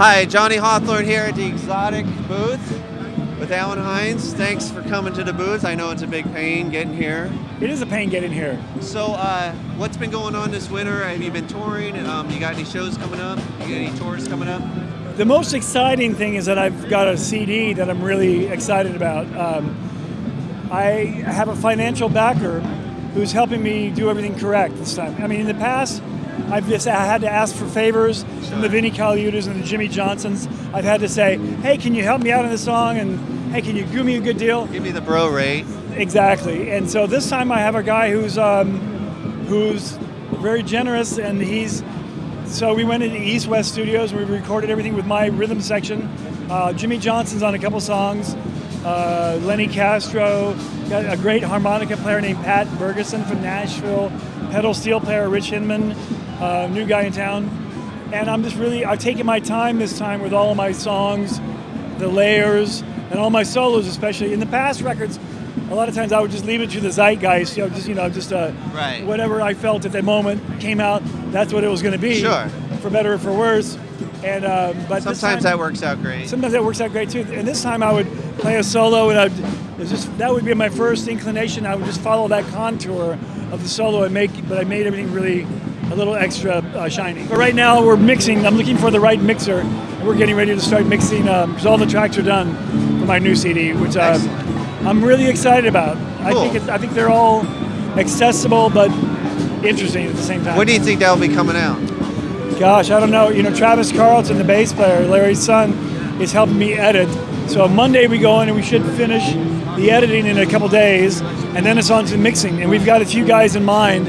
Hi, Johnny Hawthorne here at the Xotic booth with Allen Hinds. Thanks for coming to the booth. I know it's a big pain getting here. It is a pain getting here. So, uh, what's been going on this winter? Have you been touring? Um, you got any shows coming up? You got any tours coming up? The most exciting thing is that I've got a CD that I'm really excited about. Um, I have a financial backer who's helping me do everything correct this time. I mean, in the past, I've just I had to ask for favors from the Vinnie Colaiutas and the Jimmy Johnsons. I've had to say, hey, can you help me out on this song? And hey, can you do me a good deal? Give me the bro rate. Exactly. And so this time I have a guy who's um, who's very generous, and he's. So we went into East West Studios. We recorded everything with my rhythm section. Uh, Jimmy Johnson's on a couple songs. Uh, Lenny Castro, got a great harmonica player named Pat Bergeson from Nashville. Pedal steel player Rich Hinman, uh, new guy in town. And I'm just really, I've taken my time this time with all of my songs, the layers, and all my solos especially. In the past records, a lot of times I would just leave it to the zeitgeist, you know, just you know, just uh, Right. whatever I felt at the moment came out. That's what it was going to be. Sure. For better or for worse. And uh, but Sometimes time- that works out great. Sometimes that works out great too. And this time I would play a solo, and I'd, just that would be my first inclination. I would just follow that contour of the solo and make, but I made everything really a little extra uh, shiny. But right now we're mixing. I'm looking for the right mixer. We're getting ready to start mixing because all the tracks are done for my new CD, which uh, I'm really excited about. I think it, I think they're all accessible but interesting at the same time. When do you think that'll be coming out? Gosh, I don't know. You know, Travis Carlton, the bass player, Larry's son, is helping me edit. So Monday we go in and we should finish the editing in a couple days, and then it's on to mixing. And we've got a few guys in mind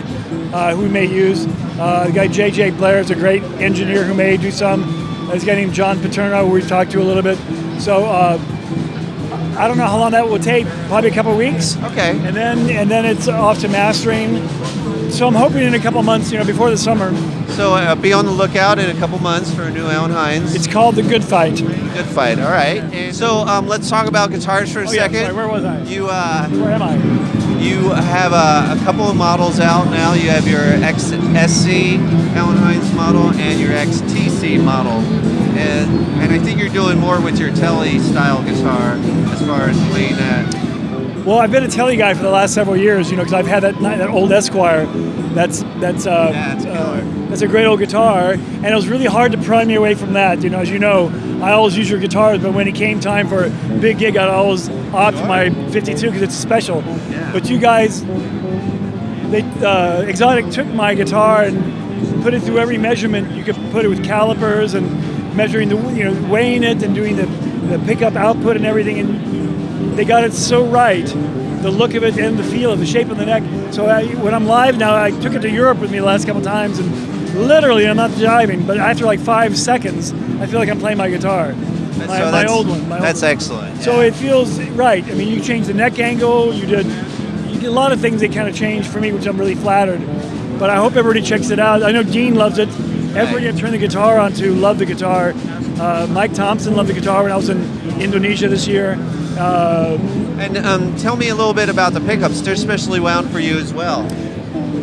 uh, who we may use. Uh, the guy JJ Blair is a great engineer who may do some. There's a guy named John Paterno who we've talked to a little bit. So uh, I don't know how long that will take. Probably a couple weeks Okay. and then and then it's off to mastering. So I'm hoping in a couple months, you know, before the summer. So uh, be on the lookout in a couple months for a new Allen Hinds. It's called the Good Fight. Good fight. All right. And so um, let's talk about guitars for a Oh, yeah, second. sorry, where was I? You uh, Where am I? you have a, a couple of models out now. You have your XSC Allen Hinds model and your XTC model, and and I think you're doing more with your Telly style guitar as far as playing that. Well, I've been a telly guy for the last several years, you know, because I've had that that old Esquire. That's that's uh, That's uh, that's a great old guitar, and it was really hard to pry me away from that. You know, as you know, I always use your guitars, but when it came time for a big gig, I'd always opt my 52 because it's special. Yeah. But you guys, they uh, Xotic took my guitar and put it through every measurement you could put it with calipers and measuring the you know weighing it and doing the the pickup output and everything and they got it so right the look of it and the feel of the shape of the neck so I, when I'm live now I took it to Europe with me the last couple times and literally I'm not jiving but after like five seconds I feel like I'm playing my guitar my, so my that's, old one my old That's one. excellent. So it feels right. I mean, you changed the neck angle. You did, you did a lot of things that kind of changed for me, which I'm really flattered. But I hope everybody checks it out. I know Dean loves it. Everybody I turned the guitar onto love the guitar. Uh, Mike Thompson loved the guitar when I was in Indonesia this year. Uh, And um, tell me a little bit about the pickups. They're specially wound for you as well.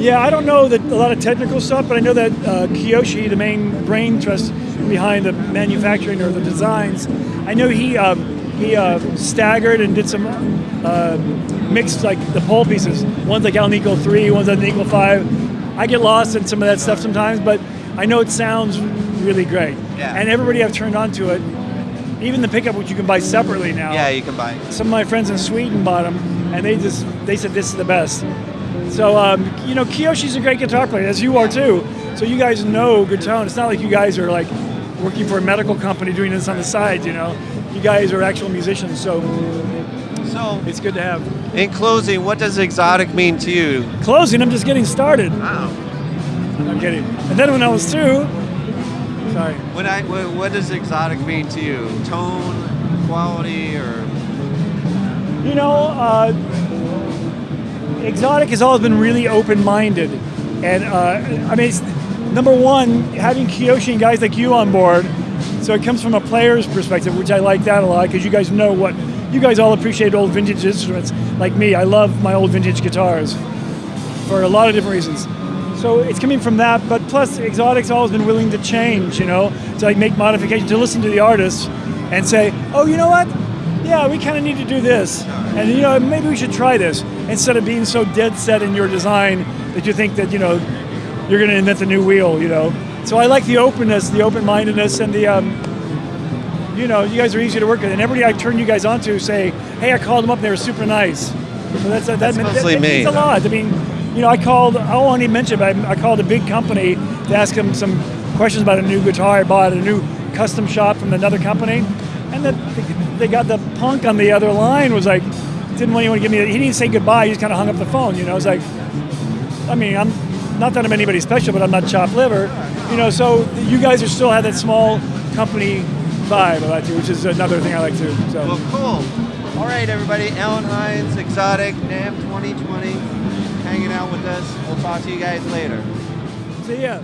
yeah, I don't know that a lot of technical stuff, but I know that uh, Kiyoshi, the main brain trust behind the manufacturing or the designs, I know he um, he uh, staggered and did some uh, mixed like the pole pieces. One's like on equal three, one's on equal five. I get lost in some of that stuff sometimes, but I know it sounds really great. Yeah. And everybody I've turned on to it, even the pickup which you can buy separately now Yeah, you can buy. some of my friends in Sweden bought them, and they just they said this is the best. So um, you know, Kiyoshi's a great guitar player, as you are too. So you guys know good tone. It's not like you guys are like working for a medical company doing this on the side. You know, you guys are actual musicians, so So, it's good to have. in closing, what does Xotic mean to you? Closing, I'm just getting started. Wow. I'm kidding. And then when I was through, sorry. When I, what, what does Xotic mean to you? Tone, quality, or You know, uh, Xotic has always been really open-minded, and uh, I mean, it's, number one, having Kiyoshi and guys like you on board, so it comes from a player's perspective, which I like that a lot because you guys know what you guys all appreciate old vintage instruments like me. I love my old vintage guitars for a lot of different reasons. So it's coming from that, but plus Xotic's always been willing to change, you know, to like make modifications, to listen to the artists and say, oh, you know what? Yeah, we kind of need to do this, and you know, maybe we should try this instead of being so dead set in your design that you think that you know you're going to invent the new wheel, you know. So I like the openness, the open-mindedness, and the um, you know, you guys are easy to work with, and everybody I turn you guys on to say, hey, I called them up, they were super nice. So that's, that, That's that, mostly that me. means a lot. I mean, you know, I called, I won't even mention, but I, I called a big company to ask them some questions about a new guitar I bought, a new custom shop from another company, and that they got the punk on the other line was like, didn't want anyone to give me, he didn't say goodbye, he just kind of hung up the phone, you know, it's like, I mean, I'm not that I'm anybody special, but I'm not chopped liver, you know. So you guys are still have that small company vibe like to, which is another thing I like too. So Well, cool. All right, everybody. Allen Hinds, Xotic, NAMM 2020, hanging out with us. We'll talk to you guys later. see ya.